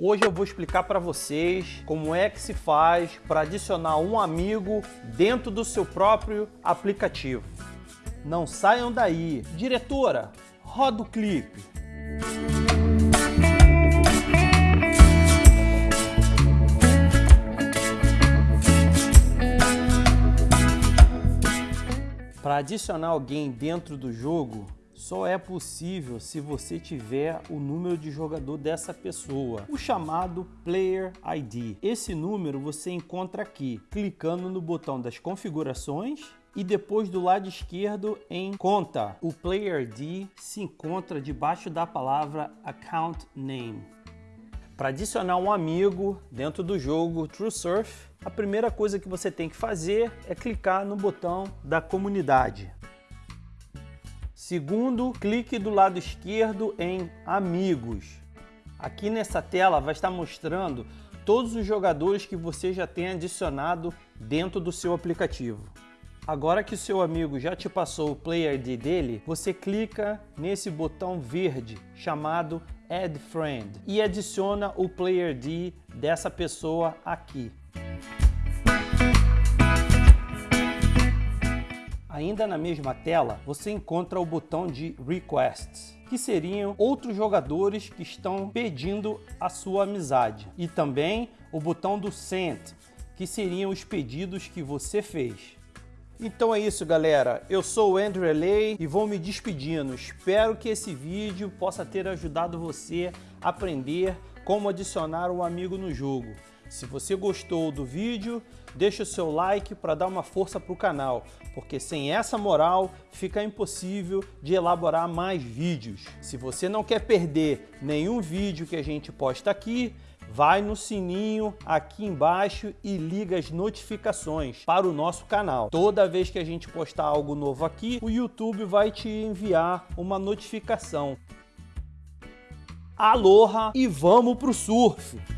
Hoje eu vou explicar para vocês como é que se faz para adicionar um amigo dentro do seu próprio aplicativo. Não saiam daí. Diretora, roda o clipe. Para adicionar alguém dentro do jogo, só é possível se você tiver o número de jogador dessa pessoa, o chamado Player ID. Esse número você encontra aqui, clicando no botão das configurações e depois do lado esquerdo em conta. O Player ID se encontra debaixo da palavra Account Name. Para adicionar um amigo dentro do jogo TrueSurf, a primeira coisa que você tem que fazer é clicar no botão da comunidade. Segundo, clique do lado esquerdo em Amigos. Aqui nessa tela vai estar mostrando todos os jogadores que você já tem adicionado dentro do seu aplicativo. Agora que o seu amigo já te passou o Player ID dele, você clica nesse botão verde chamado Add Friend e adiciona o Player ID dessa pessoa aqui. Ainda na mesma tela, você encontra o botão de Requests, que seriam outros jogadores que estão pedindo a sua amizade. E também o botão do Send, que seriam os pedidos que você fez. Então é isso, galera. Eu sou o Andrew Lay e vou me despedindo. Espero que esse vídeo possa ter ajudado você a aprender como adicionar um amigo no jogo. Se você gostou do vídeo, deixa o seu like para dar uma força para o canal, porque sem essa moral fica impossível de elaborar mais vídeos. Se você não quer perder nenhum vídeo que a gente posta aqui, vai no sininho aqui embaixo e liga as notificações para o nosso canal. Toda vez que a gente postar algo novo aqui, o YouTube vai te enviar uma notificação. Aloha e vamos pro surf!